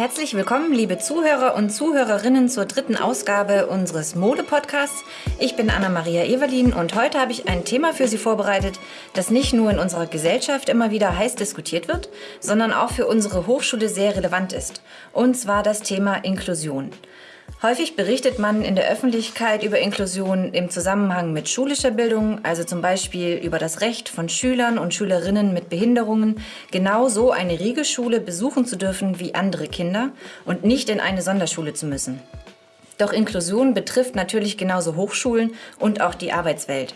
Herzlich willkommen, liebe Zuhörer und Zuhörerinnen zur dritten Ausgabe unseres Mode-Podcasts. Ich bin Anna-Maria Evelin und heute habe ich ein Thema für Sie vorbereitet, das nicht nur in unserer Gesellschaft immer wieder heiß diskutiert wird, sondern auch für unsere Hochschule sehr relevant ist. Und zwar das Thema Inklusion. Häufig berichtet man in der Öffentlichkeit über Inklusion im Zusammenhang mit schulischer Bildung, also zum Beispiel über das Recht von Schülern und Schülerinnen mit Behinderungen, genauso eine Regelschule besuchen zu dürfen wie andere Kinder und nicht in eine Sonderschule zu müssen. Doch Inklusion betrifft natürlich genauso Hochschulen und auch die Arbeitswelt.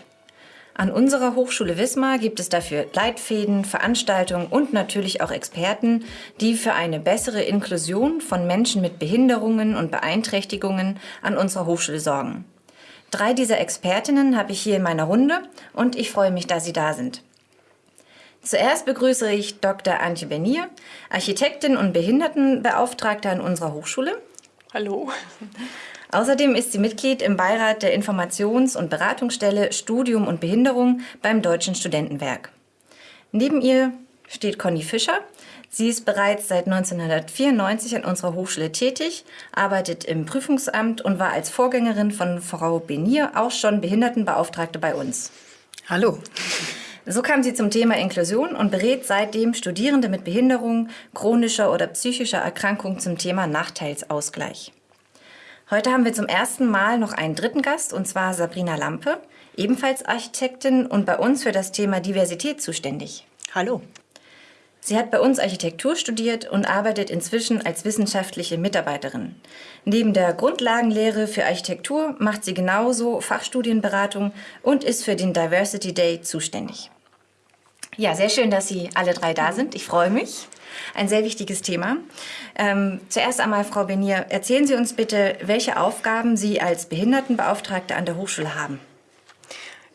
An unserer Hochschule Wismar gibt es dafür Leitfäden, Veranstaltungen und natürlich auch Experten, die für eine bessere Inklusion von Menschen mit Behinderungen und Beeinträchtigungen an unserer Hochschule sorgen. Drei dieser Expertinnen habe ich hier in meiner Runde und ich freue mich, dass Sie da sind. Zuerst begrüße ich Dr. Antje Bernier, Architektin und Behindertenbeauftragte an unserer Hochschule. Hallo. Außerdem ist sie Mitglied im Beirat der Informations- und Beratungsstelle Studium und Behinderung beim Deutschen Studentenwerk. Neben ihr steht Conny Fischer. Sie ist bereits seit 1994 an unserer Hochschule tätig, arbeitet im Prüfungsamt und war als Vorgängerin von Frau Benier auch schon Behindertenbeauftragte bei uns. Hallo. So kam sie zum Thema Inklusion und berät seitdem Studierende mit Behinderung, chronischer oder psychischer Erkrankung zum Thema Nachteilsausgleich. Heute haben wir zum ersten Mal noch einen dritten Gast, und zwar Sabrina Lampe, ebenfalls Architektin und bei uns für das Thema Diversität zuständig. Hallo. Sie hat bei uns Architektur studiert und arbeitet inzwischen als wissenschaftliche Mitarbeiterin. Neben der Grundlagenlehre für Architektur macht sie genauso Fachstudienberatung und ist für den Diversity Day zuständig. Ja, sehr schön, dass Sie alle drei da sind. Ich freue mich ein sehr wichtiges Thema. Ähm, zuerst einmal, Frau Benier, erzählen Sie uns bitte, welche Aufgaben Sie als Behindertenbeauftragte an der Hochschule haben.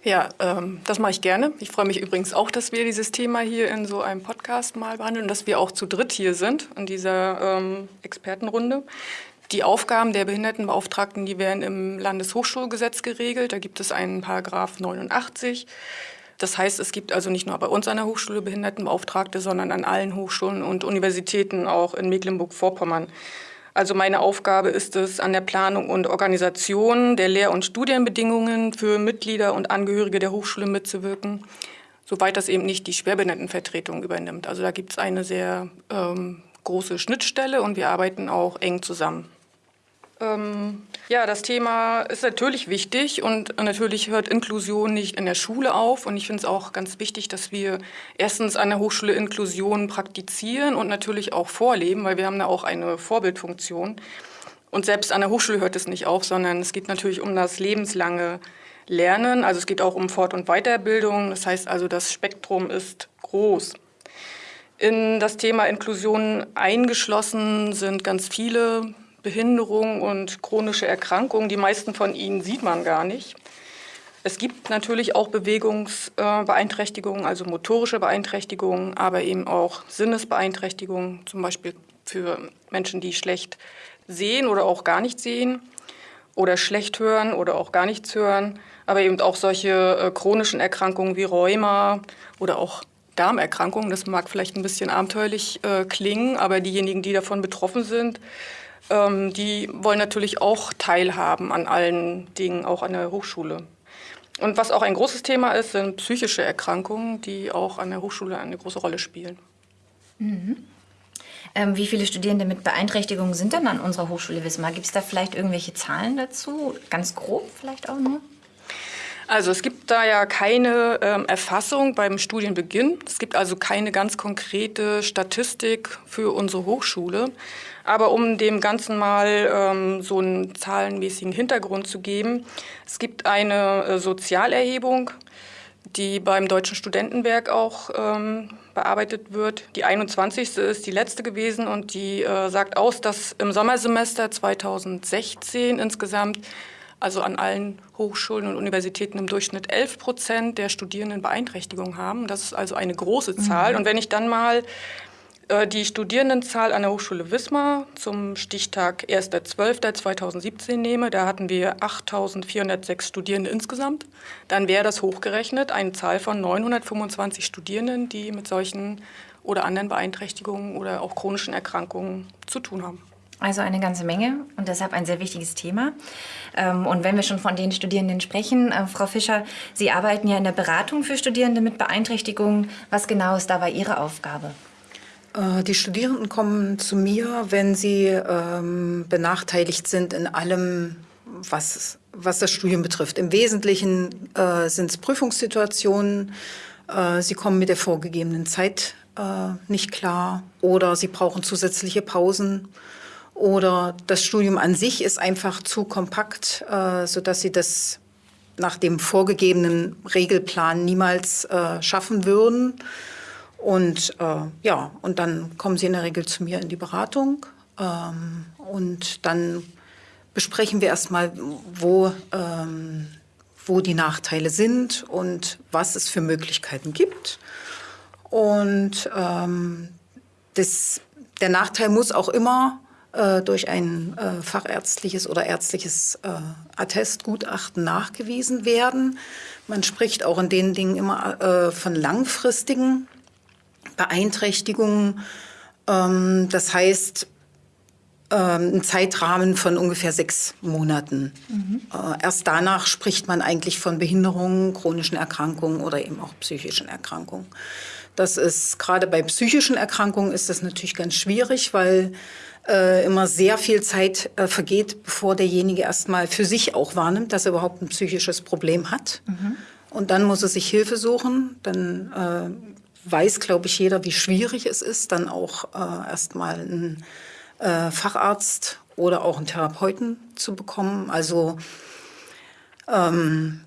Ja, ähm, das mache ich gerne. Ich freue mich übrigens auch, dass wir dieses Thema hier in so einem Podcast mal behandeln und dass wir auch zu dritt hier sind in dieser ähm, Expertenrunde. Die Aufgaben der Behindertenbeauftragten, die werden im Landeshochschulgesetz geregelt. Da gibt es einen Paragraph 89. Das heißt, es gibt also nicht nur bei uns an der Hochschule Behindertenbeauftragte, sondern an allen Hochschulen und Universitäten auch in Mecklenburg-Vorpommern. Also meine Aufgabe ist es, an der Planung und Organisation der Lehr- und Studienbedingungen für Mitglieder und Angehörige der Hochschule mitzuwirken, soweit das eben nicht die Schwerbehindertenvertretung übernimmt. Also da gibt es eine sehr ähm, große Schnittstelle und wir arbeiten auch eng zusammen. Ähm, ja, das Thema ist natürlich wichtig und natürlich hört Inklusion nicht in der Schule auf. Und ich finde es auch ganz wichtig, dass wir erstens an der Hochschule Inklusion praktizieren und natürlich auch vorleben, weil wir haben da auch eine Vorbildfunktion. Und selbst an der Hochschule hört es nicht auf, sondern es geht natürlich um das lebenslange Lernen. Also es geht auch um Fort- und Weiterbildung. Das heißt also, das Spektrum ist groß. In das Thema Inklusion eingeschlossen sind ganz viele Behinderungen und chronische Erkrankungen. Die meisten von ihnen sieht man gar nicht. Es gibt natürlich auch Bewegungsbeeinträchtigungen, also motorische Beeinträchtigungen, aber eben auch Sinnesbeeinträchtigungen, zum Beispiel für Menschen, die schlecht sehen oder auch gar nicht sehen oder schlecht hören oder auch gar nichts hören, aber eben auch solche äh, chronischen Erkrankungen wie Rheuma oder auch Darmerkrankungen. Das mag vielleicht ein bisschen abenteuerlich äh, klingen, aber diejenigen, die davon betroffen sind, ähm, die wollen natürlich auch teilhaben an allen Dingen, auch an der Hochschule. Und was auch ein großes Thema ist, sind psychische Erkrankungen, die auch an der Hochschule eine große Rolle spielen. Mhm. Ähm, wie viele Studierende mit Beeinträchtigungen sind denn an unserer Hochschule Wismar? Gibt es da vielleicht irgendwelche Zahlen dazu? Ganz grob vielleicht auch nur? Also es gibt da ja keine ähm, Erfassung beim Studienbeginn. Es gibt also keine ganz konkrete Statistik für unsere Hochschule. Aber um dem Ganzen mal ähm, so einen zahlenmäßigen Hintergrund zu geben, es gibt eine äh, Sozialerhebung, die beim Deutschen Studentenwerk auch ähm, bearbeitet wird. Die 21. ist die letzte gewesen und die äh, sagt aus, dass im Sommersemester 2016 insgesamt, also an allen Hochschulen und Universitäten im Durchschnitt 11 Prozent der Studierenden Beeinträchtigungen haben. Das ist also eine große Zahl. Mhm. Und wenn ich dann mal äh, die Studierendenzahl an der Hochschule Wismar zum Stichtag 1.12.2017 nehme, da hatten wir 8.406 Studierende insgesamt, dann wäre das hochgerechnet eine Zahl von 925 Studierenden, die mit solchen oder anderen Beeinträchtigungen oder auch chronischen Erkrankungen zu tun haben. Also eine ganze Menge und deshalb ein sehr wichtiges Thema. Ähm, und wenn wir schon von den Studierenden sprechen, äh, Frau Fischer, Sie arbeiten ja in der Beratung für Studierende mit Beeinträchtigungen. Was genau ist dabei Ihre Aufgabe? Äh, die Studierenden kommen zu mir, wenn sie ähm, benachteiligt sind in allem, was, was das Studium betrifft. Im Wesentlichen äh, sind es Prüfungssituationen. Äh, sie kommen mit der vorgegebenen Zeit äh, nicht klar oder sie brauchen zusätzliche Pausen oder das Studium an sich ist einfach zu kompakt, äh, sodass sie das nach dem vorgegebenen Regelplan niemals äh, schaffen würden. Und äh, ja, und dann kommen sie in der Regel zu mir in die Beratung ähm, und dann besprechen wir erstmal, wo, ähm, wo die Nachteile sind und was es für Möglichkeiten gibt. Und ähm, das, der Nachteil muss auch immer durch ein äh, fachärztliches oder ärztliches äh, Attestgutachten nachgewiesen werden. Man spricht auch in den Dingen immer äh, von langfristigen Beeinträchtigungen. Ähm, das heißt, ähm, ein Zeitrahmen von ungefähr sechs Monaten. Mhm. Äh, erst danach spricht man eigentlich von Behinderungen, chronischen Erkrankungen oder eben auch psychischen Erkrankungen. Das ist gerade bei psychischen Erkrankungen ist das natürlich ganz schwierig, weil äh, immer sehr viel Zeit äh, vergeht, bevor derjenige erstmal für sich auch wahrnimmt, dass er überhaupt ein psychisches Problem hat. Mhm. Und dann muss er sich Hilfe suchen. Dann äh, weiß, glaube ich, jeder, wie schwierig es ist, dann auch äh, erstmal einen äh, Facharzt oder auch einen Therapeuten zu bekommen. Also ähm,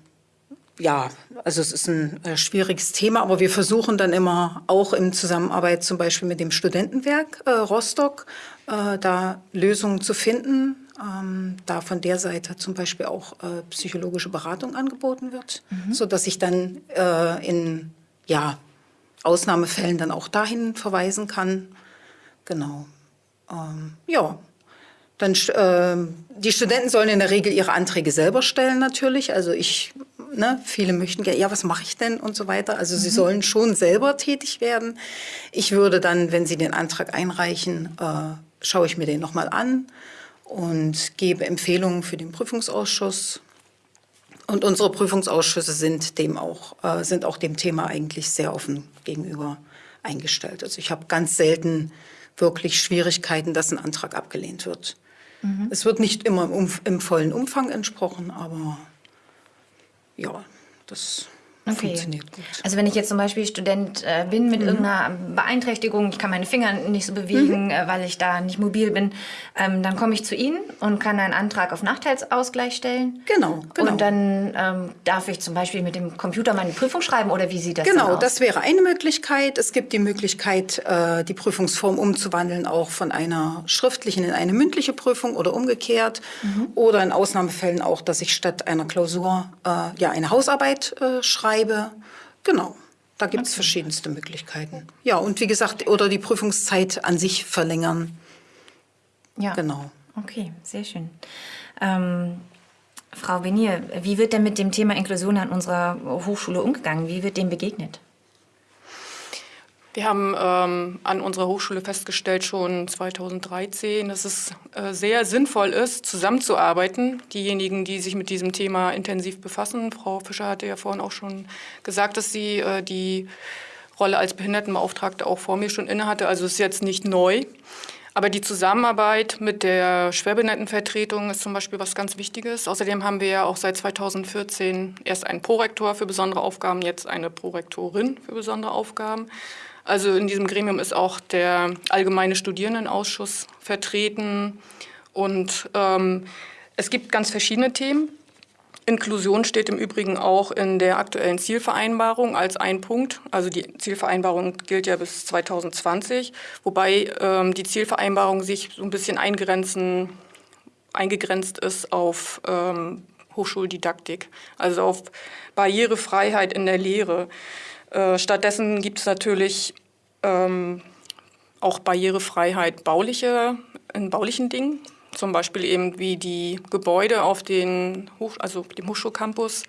ja, also es ist ein äh, schwieriges Thema, aber wir versuchen dann immer auch in Zusammenarbeit zum Beispiel mit dem Studentenwerk äh, Rostock äh, da Lösungen zu finden, ähm, da von der Seite zum Beispiel auch äh, psychologische Beratung angeboten wird, mhm. so dass ich dann äh, in ja, Ausnahmefällen dann auch dahin verweisen kann. Genau. Ähm, ja, dann, äh, die Studenten sollen in der Regel ihre Anträge selber stellen natürlich. Also ich, ne, viele möchten gerne, ja, was mache ich denn und so weiter. Also mhm. sie sollen schon selber tätig werden. Ich würde dann, wenn sie den Antrag einreichen, äh, schaue ich mir den nochmal an und gebe Empfehlungen für den Prüfungsausschuss. Und unsere Prüfungsausschüsse sind dem auch, äh, sind auch dem Thema eigentlich sehr offen gegenüber eingestellt. Also ich habe ganz selten wirklich Schwierigkeiten, dass ein Antrag abgelehnt wird. Mhm. Es wird nicht immer im, im, vollen Umfang entsprochen, aber ja, das Okay. Funktioniert gut. Also wenn ich jetzt zum Beispiel Student äh, bin mit mhm. irgendeiner Beeinträchtigung, ich kann meine Finger nicht so bewegen, mhm. äh, weil ich da nicht mobil bin, ähm, dann komme ich zu Ihnen und kann einen Antrag auf Nachteilsausgleich stellen. Genau, genau. Und dann ähm, darf ich zum Beispiel mit dem Computer meine Prüfung schreiben oder wie sieht das genau, aus? das wäre eine Möglichkeit. Es gibt die Möglichkeit, äh, die Prüfungsform umzuwandeln, auch von einer schriftlichen in eine mündliche Prüfung oder umgekehrt. Mhm. Oder in Ausnahmefällen auch, dass ich statt einer Klausur äh, ja eine Hausarbeit äh, schreibe schreibe. Genau. Da gibt es okay. verschiedenste Möglichkeiten. Ja, und wie gesagt, oder die Prüfungszeit an sich verlängern. Ja. Genau. Okay, sehr schön. Ähm, Frau Benier, wie wird denn mit dem Thema Inklusion an unserer Hochschule umgegangen? Wie wird dem begegnet? Wir haben ähm, an unserer Hochschule festgestellt, schon 2013, dass es äh, sehr sinnvoll ist, zusammenzuarbeiten. Diejenigen, die sich mit diesem Thema intensiv befassen. Frau Fischer hatte ja vorhin auch schon gesagt, dass sie äh, die Rolle als Behindertenbeauftragte auch vor mir schon innehatte. Also ist jetzt nicht neu. Aber die Zusammenarbeit mit der Schwerbehindertenvertretung ist zum Beispiel was ganz Wichtiges. Außerdem haben wir ja auch seit 2014 erst einen Prorektor für besondere Aufgaben, jetzt eine Prorektorin für besondere Aufgaben. Also in diesem Gremium ist auch der Allgemeine Studierendenausschuss vertreten. Und ähm, es gibt ganz verschiedene Themen. Inklusion steht im Übrigen auch in der aktuellen Zielvereinbarung als ein Punkt. Also die Zielvereinbarung gilt ja bis 2020, wobei ähm, die Zielvereinbarung sich so ein bisschen eingrenzen, eingegrenzt ist auf ähm, Hochschuldidaktik, also auf Barrierefreiheit in der Lehre. Äh, stattdessen gibt es natürlich ähm, auch Barrierefreiheit bauliche, in baulichen Dingen, zum Beispiel eben wie die Gebäude auf den Hoch, also dem Hochschulcampus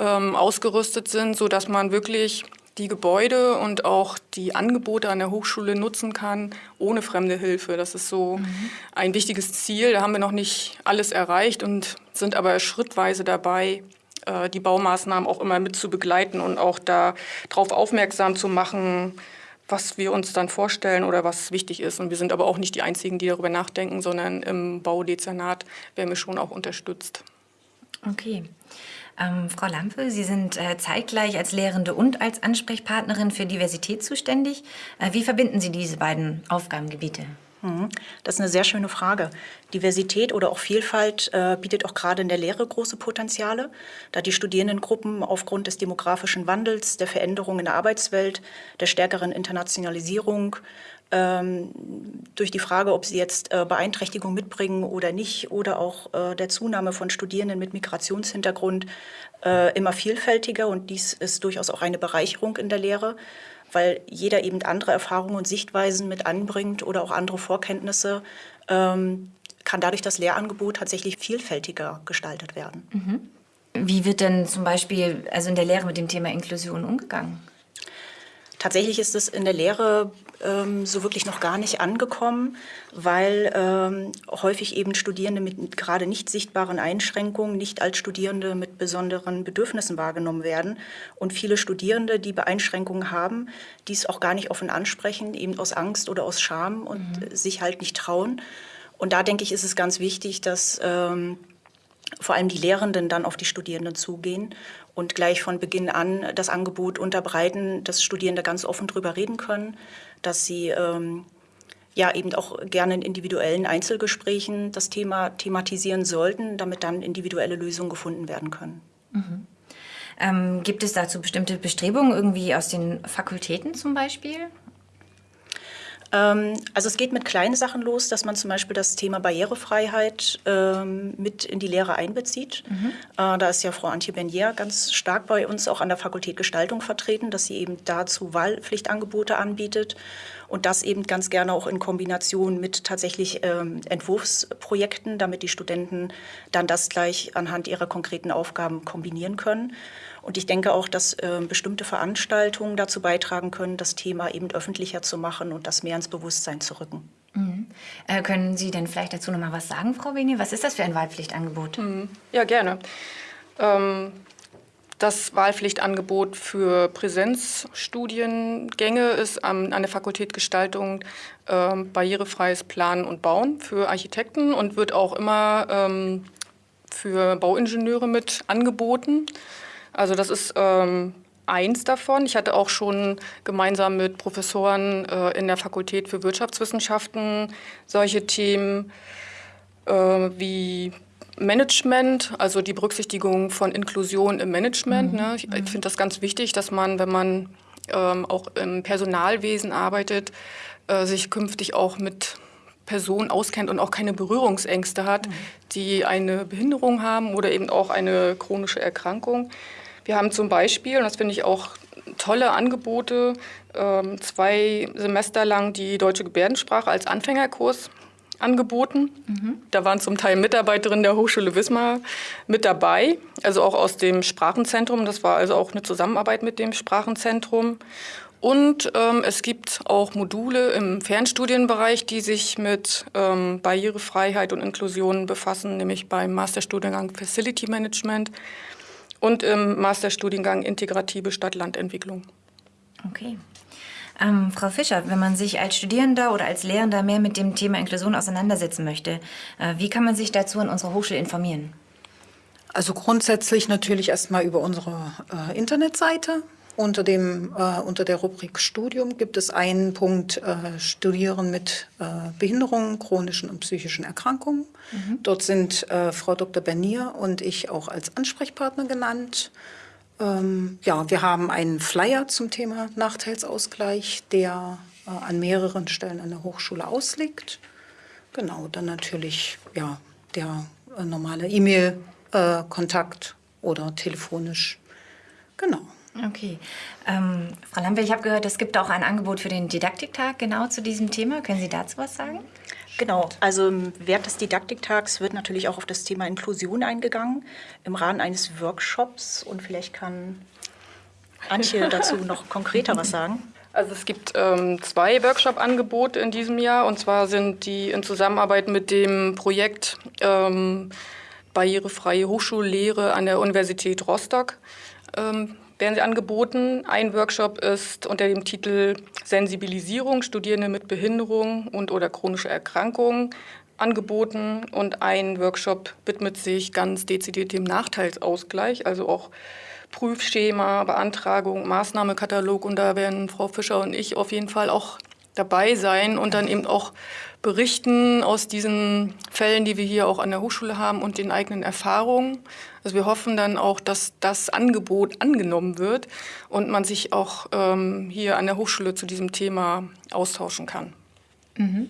ähm, ausgerüstet sind, sodass man wirklich die Gebäude und auch die Angebote an der Hochschule nutzen kann, ohne fremde Hilfe. Das ist so mhm. ein wichtiges Ziel. Da haben wir noch nicht alles erreicht und sind aber schrittweise dabei, äh, die Baumaßnahmen auch immer mit zu begleiten und auch darauf aufmerksam zu machen, was wir uns dann vorstellen oder was wichtig ist. Und wir sind aber auch nicht die Einzigen, die darüber nachdenken, sondern im Baudezernat werden wir schon auch unterstützt. Okay. Ähm, Frau Lampe, Sie sind äh, zeitgleich als Lehrende und als Ansprechpartnerin für Diversität zuständig. Äh, wie verbinden Sie diese beiden Aufgabengebiete? Mhm. Das ist eine sehr schöne Frage. Diversität oder auch Vielfalt äh, bietet auch gerade in der Lehre große Potenziale, da die Studierendengruppen aufgrund des demografischen Wandels, der Veränderung in der Arbeitswelt, der stärkeren Internationalisierung, ähm, durch die Frage, ob sie jetzt äh, Beeinträchtigung mitbringen oder nicht, oder auch äh, der Zunahme von Studierenden mit Migrationshintergrund äh, immer vielfältiger. Und dies ist durchaus auch eine Bereicherung in der Lehre, weil jeder eben andere Erfahrungen und Sichtweisen mit anbringt oder auch andere Vorkenntnisse. Ähm, kann dadurch das Lehrangebot tatsächlich vielfältiger gestaltet werden. Mhm. Wie wird denn zum Beispiel also in der Lehre mit dem Thema Inklusion umgegangen? Tatsächlich ist es in der Lehre ähm, so wirklich noch gar nicht angekommen, weil ähm, häufig eben Studierende mit gerade nicht sichtbaren Einschränkungen nicht als Studierende mit besonderen Bedürfnissen wahrgenommen werden. Und viele Studierende, die Beeinschränkungen haben, dies auch gar nicht offen ansprechen, eben aus Angst oder aus Scham und mhm. sich halt nicht trauen. Und da denke ich, ist es ganz wichtig, dass ähm, vor allem die Lehrenden dann auf die Studierenden zugehen und gleich von Beginn an das Angebot unterbreiten, dass Studierende ganz offen darüber reden können, dass sie ähm, ja eben auch gerne in individuellen Einzelgesprächen das Thema thematisieren sollten, damit dann individuelle Lösungen gefunden werden können. Mhm. Ähm, gibt es dazu bestimmte Bestrebungen irgendwie aus den Fakultäten zum Beispiel? Ähm, also es geht mit kleinen Sachen los, dass man zum Beispiel das Thema Barrierefreiheit ähm, mit in die Lehre einbezieht. Mhm. Äh, da ist ja Frau Antje Benier ganz stark bei uns auch an der Fakultät Gestaltung vertreten, dass sie eben dazu Wahlpflichtangebote anbietet und das eben ganz gerne auch in Kombination mit tatsächlich ähm, Entwurfsprojekten, damit die Studenten dann das gleich anhand ihrer konkreten Aufgaben kombinieren können. Und ich denke auch, dass äh, bestimmte Veranstaltungen dazu beitragen können, das Thema eben öffentlicher zu machen und das mehr ins Bewusstsein zu rücken. Mhm. Äh, können Sie denn vielleicht dazu noch mal was sagen, Frau Beni? Was ist das für ein Wahlpflichtangebot? Mhm. Ja, gerne. Ähm, das Wahlpflichtangebot für Präsenzstudiengänge ist an, an der Fakultät Gestaltung ähm, barrierefreies Planen und Bauen für Architekten und wird auch immer ähm, für Bauingenieure mit angeboten. Also das ist ähm, eins davon. Ich hatte auch schon gemeinsam mit Professoren äh, in der Fakultät für Wirtschaftswissenschaften solche Themen äh, wie Management, also die Berücksichtigung von Inklusion im Management. Mhm. Ne? Ich, ich finde das ganz wichtig, dass man, wenn man ähm, auch im Personalwesen arbeitet, äh, sich künftig auch mit Personen auskennt und auch keine Berührungsängste hat, mhm. die eine Behinderung haben oder eben auch eine chronische Erkrankung. Wir haben zum Beispiel, und das finde ich auch tolle Angebote, ähm, zwei Semester lang die deutsche Gebärdensprache als Anfängerkurs angeboten. Mhm. Da waren zum Teil Mitarbeiterinnen der Hochschule Wismar mit dabei, also auch aus dem Sprachenzentrum. Das war also auch eine Zusammenarbeit mit dem Sprachenzentrum. Und ähm, es gibt auch Module im Fernstudienbereich, die sich mit ähm, Barrierefreiheit und Inklusion befassen, nämlich beim Masterstudiengang Facility Management und im Masterstudiengang Integrative Stadt-Land-Entwicklung. Okay. Ähm, Frau Fischer, wenn man sich als Studierender oder als Lehrender mehr mit dem Thema Inklusion auseinandersetzen möchte, äh, wie kann man sich dazu an unserer Hochschule informieren? Also grundsätzlich natürlich erstmal über unsere äh, Internetseite unter, dem, äh, unter der Rubrik Studium gibt es einen Punkt äh, Studieren mit äh, Behinderungen, chronischen und psychischen Erkrankungen. Mhm. Dort sind äh, Frau Dr. Bernier und ich auch als Ansprechpartner genannt. Ähm, ja, wir haben einen Flyer zum Thema Nachteilsausgleich, der äh, an mehreren Stellen an der Hochschule ausliegt. Genau, dann natürlich ja, der äh, normale E-Mail-Kontakt oder telefonisch. Genau. Okay. Ähm, Frau Lampe, ich habe gehört, es gibt auch ein Angebot für den Didaktiktag genau zu diesem Thema. Können Sie dazu was sagen? Genau, also während des Didaktiktags wird natürlich auch auf das Thema Inklusion eingegangen im Rahmen eines Workshops und vielleicht kann Antje dazu noch konkreter was sagen. Also es gibt ähm, zwei Workshop-Angebote in diesem Jahr und zwar sind die in Zusammenarbeit mit dem Projekt ähm, Barrierefreie Hochschullehre an der Universität Rostock ähm, werden sie angeboten. Ein Workshop ist unter dem Titel Sensibilisierung Studierende mit Behinderung und oder chronische Erkrankungen angeboten und ein Workshop widmet sich ganz dezidiert dem Nachteilsausgleich, also auch Prüfschema, Beantragung, Maßnahmekatalog und da werden Frau Fischer und ich auf jeden Fall auch dabei sein und dann eben auch berichten aus diesen Fällen, die wir hier auch an der Hochschule haben und den eigenen Erfahrungen. Also wir hoffen dann auch, dass das Angebot angenommen wird und man sich auch ähm, hier an der Hochschule zu diesem Thema austauschen kann. Mhm.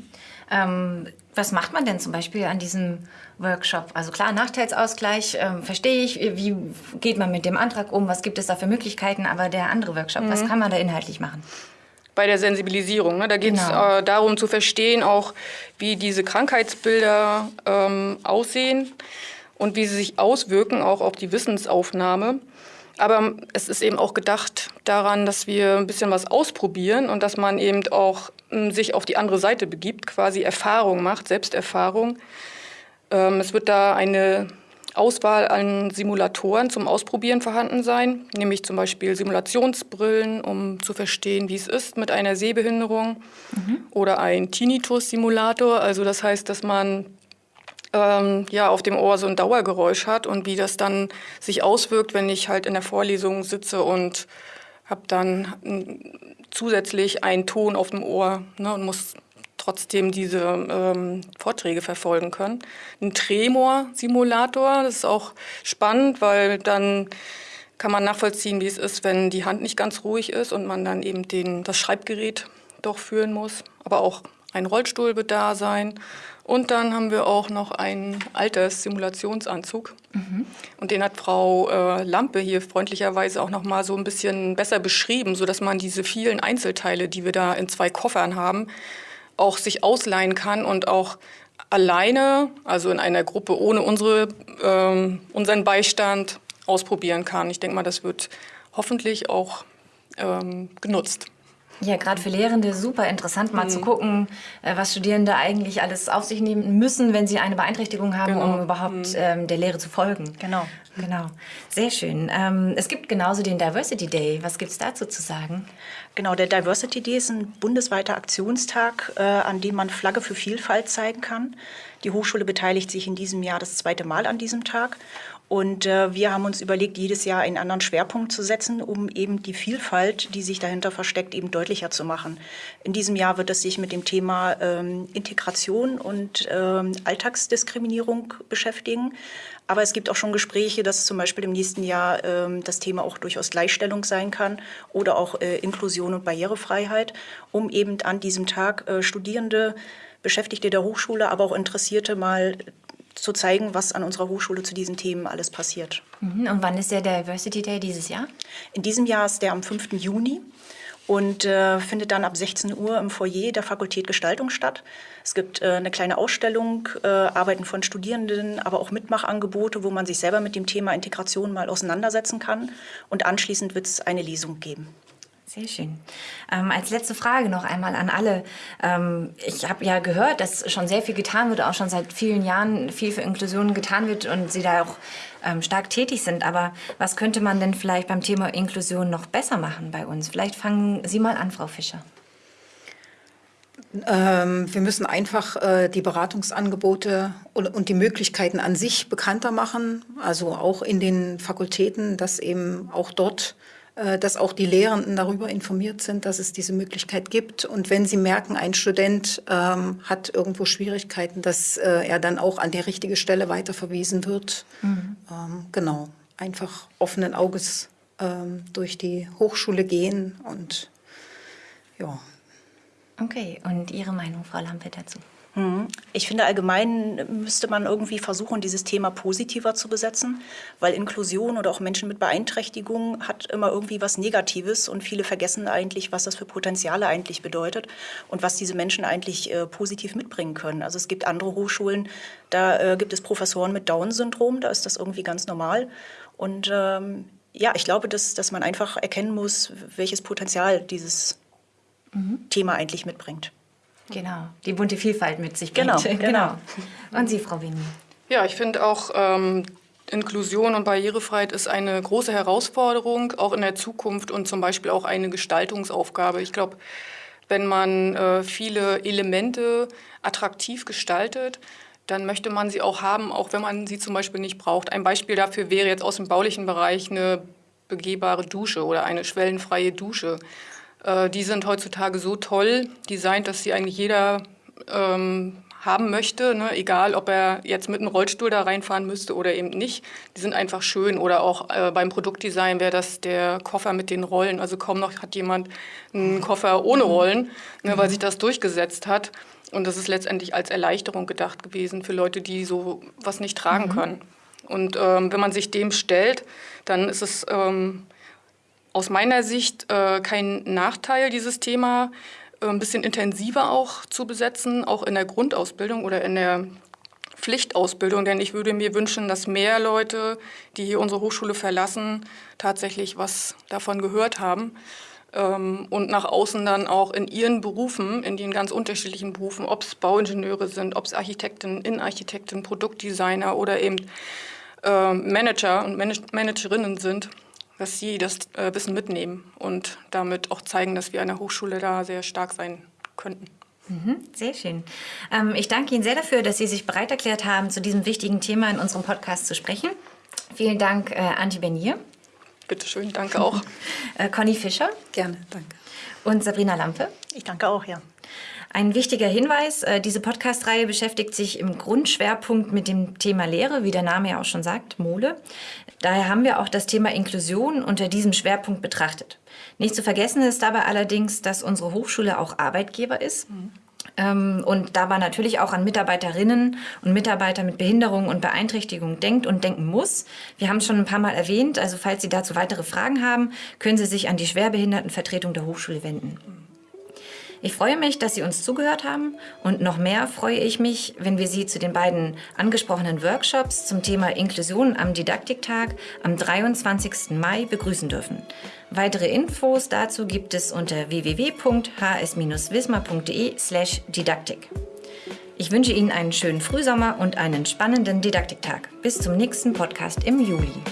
Ähm, was macht man denn zum Beispiel an diesem Workshop? Also klar, Nachteilsausgleich ähm, verstehe ich. Wie geht man mit dem Antrag um? Was gibt es da für Möglichkeiten? Aber der andere Workshop, mhm. was kann man da inhaltlich machen? Bei der Sensibilisierung. Ne? Da geht es genau. äh, darum zu verstehen, auch wie diese Krankheitsbilder ähm, aussehen und wie sie sich auswirken, auch auf die Wissensaufnahme. Aber es ist eben auch gedacht daran, dass wir ein bisschen was ausprobieren und dass man eben auch ähm, sich auf die andere Seite begibt, quasi Erfahrung macht, Selbsterfahrung. Ähm, es wird da eine Auswahl an Simulatoren zum Ausprobieren vorhanden sein, nämlich zum Beispiel Simulationsbrillen, um zu verstehen, wie es ist mit einer Sehbehinderung mhm. oder ein Tinnitus-Simulator. Also das heißt, dass man ähm, ja, auf dem Ohr so ein Dauergeräusch hat und wie das dann sich auswirkt, wenn ich halt in der Vorlesung sitze und habe dann zusätzlich einen Ton auf dem Ohr ne, und muss trotzdem diese ähm, Vorträge verfolgen können. Ein Tremor-Simulator, das ist auch spannend, weil dann kann man nachvollziehen, wie es ist, wenn die Hand nicht ganz ruhig ist und man dann eben den, das Schreibgerät doch führen muss. Aber auch ein Rollstuhl wird da sein. Und dann haben wir auch noch einen Alterssimulationsanzug. Mhm. Und den hat Frau äh, Lampe hier freundlicherweise auch noch mal so ein bisschen besser beschrieben, sodass man diese vielen Einzelteile, die wir da in zwei Koffern haben, auch sich ausleihen kann und auch alleine, also in einer Gruppe ohne unsere, ähm, unseren Beistand, ausprobieren kann. Ich denke mal, das wird hoffentlich auch ähm, genutzt. Ja, gerade für Lehrende super interessant, mal mhm. zu gucken, äh, was Studierende eigentlich alles auf sich nehmen müssen, wenn sie eine Beeinträchtigung haben, genau. um überhaupt mhm. ähm, der Lehre zu folgen. Genau. Genau. Sehr schön. Ähm, es gibt genauso den Diversity Day. Was gibt es dazu zu sagen? Genau, der Diversity Day ist ein bundesweiter Aktionstag, äh, an dem man Flagge für Vielfalt zeigen kann. Die Hochschule beteiligt sich in diesem Jahr das zweite Mal an diesem Tag. Und äh, wir haben uns überlegt, jedes Jahr einen anderen Schwerpunkt zu setzen, um eben die Vielfalt, die sich dahinter versteckt, eben deutlicher zu machen. In diesem Jahr wird es sich mit dem Thema ähm, Integration und ähm, Alltagsdiskriminierung beschäftigen. Aber es gibt auch schon Gespräche, dass zum Beispiel im nächsten Jahr ähm, das Thema auch durchaus Gleichstellung sein kann oder auch äh, Inklusion und Barrierefreiheit, um eben an diesem Tag äh, Studierende, Beschäftigte der Hochschule, aber auch Interessierte mal zu zeigen, was an unserer Hochschule zu diesen Themen alles passiert. Mhm. Und wann ist der Diversity Day dieses Jahr? In diesem Jahr ist der am 5. Juni und äh, findet dann ab 16 Uhr im Foyer der Fakultät Gestaltung statt. Es gibt äh, eine kleine Ausstellung, äh, Arbeiten von Studierenden, aber auch Mitmachangebote, wo man sich selber mit dem Thema Integration mal auseinandersetzen kann. Und anschließend wird es eine Lesung geben. Sehr schön. Ähm, als letzte Frage noch einmal an alle. Ähm, ich habe ja gehört, dass schon sehr viel getan wird, auch schon seit vielen Jahren viel für Inklusion getan wird und Sie da auch ähm, stark tätig sind. Aber was könnte man denn vielleicht beim Thema Inklusion noch besser machen bei uns? Vielleicht fangen Sie mal an, Frau Fischer. Ähm, wir müssen einfach äh, die Beratungsangebote und, und, die Möglichkeiten an sich bekannter machen, also auch in den Fakultäten, dass eben auch dort dass auch die Lehrenden darüber informiert sind, dass es diese Möglichkeit gibt. Und wenn sie merken, ein Student ähm, hat irgendwo Schwierigkeiten, dass äh, er dann auch an die richtige Stelle weiterverwiesen wird. Mhm. Ähm, genau, einfach offenen Auges ähm, durch die Hochschule gehen und ja. Okay, und Ihre Meinung, Frau Lampe, dazu? Ich finde, allgemein müsste man irgendwie versuchen, dieses Thema positiver zu besetzen, weil Inklusion oder auch Menschen mit Beeinträchtigungen hat immer irgendwie was Negatives und viele vergessen eigentlich, was das für Potenziale eigentlich bedeutet und was diese Menschen eigentlich äh, positiv mitbringen können. Also es gibt andere Hochschulen, da äh, gibt es Professoren mit Down-Syndrom, da ist das irgendwie ganz normal. Und ähm, ja, ich glaube, dass, dass man einfach erkennen muss, welches Potenzial dieses mhm. Thema eigentlich mitbringt. Genau, die bunte Vielfalt mit sich bringt. Genau, genau. Und Sie, Frau Winnie? Ja, ich finde auch, ähm, Inklusion und Barrierefreiheit ist eine große Herausforderung, auch in der Zukunft und zum Beispiel auch eine Gestaltungsaufgabe. Ich glaube, wenn man äh, viele Elemente attraktiv gestaltet, dann möchte man sie auch haben, auch wenn man sie zum Beispiel nicht braucht. Ein Beispiel dafür wäre jetzt aus dem baulichen Bereich eine begehbare Dusche oder eine schwellenfreie Dusche. Äh, die sind heutzutage so toll designt, dass sie eigentlich jeder ähm, haben möchte, ne? egal ob er jetzt mit einem Rollstuhl da reinfahren müsste oder eben nicht. Die sind einfach schön. Oder auch äh, beim Produktdesign wäre das der Koffer mit den Rollen. Also kaum noch hat jemand einen Koffer ohne Rollen, ne, weil sich das durchgesetzt hat. Und das ist letztendlich als Erleichterung gedacht gewesen für Leute, die so was nicht tragen mhm. können. Und ähm, wenn man sich dem stellt, dann ist es ähm, aus meiner Sicht äh, kein Nachteil, dieses Thema äh, ein bisschen intensiver auch zu besetzen, auch in der Grundausbildung oder in der Pflichtausbildung. Denn ich würde mir wünschen, dass mehr Leute, die hier unsere Hochschule verlassen, tatsächlich was davon gehört haben ähm, und nach außen dann auch in ihren Berufen, in den ganz unterschiedlichen Berufen, ob es Bauingenieure sind, ob es Architekten, Innenarchitekten, Produktdesigner oder eben äh, Manager und Manage Managerinnen sind, dass sie das äh, Wissen mitnehmen und damit auch zeigen, dass wir an der Hochschule da sehr stark sein könnten. Mhm, sehr schön. Ähm, ich danke Ihnen sehr dafür, dass Sie sich bereit erklärt haben, zu diesem wichtigen Thema in unserem Podcast zu sprechen. Vielen Dank, äh, Antje Bernier. Bitte schön, danke auch. äh, Conny Fischer. Gerne, danke. Und Sabrina Lampe. Ich danke auch, ja. Ein wichtiger Hinweis, äh, diese Podcast-Reihe beschäftigt sich im Grundschwerpunkt mit dem Thema Lehre, wie der Name ja auch schon sagt, Mole. Daher haben wir auch das Thema Inklusion unter diesem Schwerpunkt betrachtet. Nicht zu vergessen ist dabei allerdings, dass unsere Hochschule auch Arbeitgeber ist. Mhm. Und dabei natürlich auch an Mitarbeiterinnen und Mitarbeiter mit Behinderung und Beeinträchtigung denkt und denken muss. Wir haben es schon ein paar Mal erwähnt, also falls Sie dazu weitere Fragen haben, können Sie sich an die Schwerbehindertenvertretung der Hochschule wenden. Ich freue mich, dass Sie uns zugehört haben und noch mehr freue ich mich, wenn wir Sie zu den beiden angesprochenen Workshops zum Thema Inklusion am Didaktiktag am 23. Mai begrüßen dürfen. Weitere Infos dazu gibt es unter www.hs-wismar.de/didaktik. Ich wünsche Ihnen einen schönen Frühsommer und einen spannenden Didaktiktag. Bis zum nächsten Podcast im Juli.